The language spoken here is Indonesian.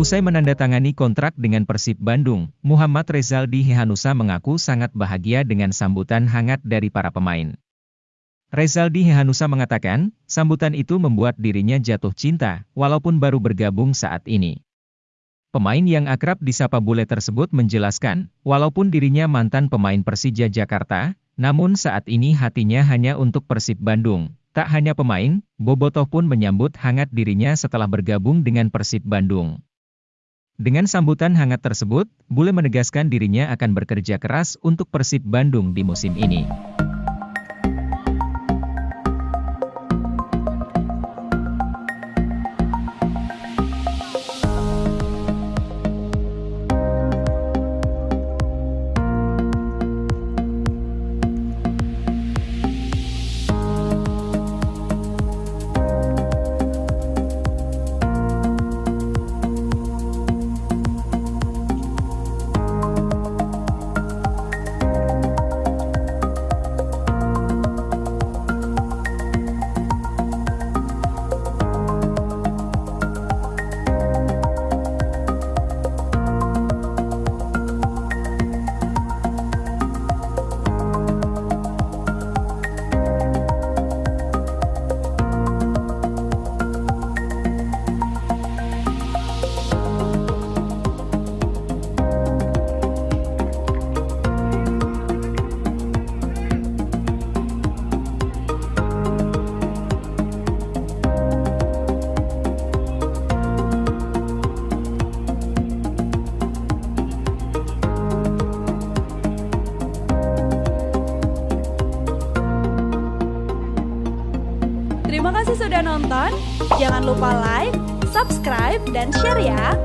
Usai menandatangani kontrak dengan Persib Bandung, Muhammad Rezaldi Hehanusa mengaku sangat bahagia dengan sambutan hangat dari para pemain. Rezaldi Hehanusa mengatakan, sambutan itu membuat dirinya jatuh cinta, walaupun baru bergabung saat ini. Pemain yang akrab disapa bule tersebut menjelaskan, walaupun dirinya mantan pemain Persija Jakarta, namun saat ini hatinya hanya untuk Persib Bandung. Tak hanya pemain, Bobotoh pun menyambut hangat dirinya setelah bergabung dengan Persib Bandung. Dengan sambutan hangat tersebut, Bule menegaskan dirinya akan bekerja keras untuk Persib Bandung di musim ini. Terima kasih sudah nonton. Jangan lupa like, subscribe, dan share ya.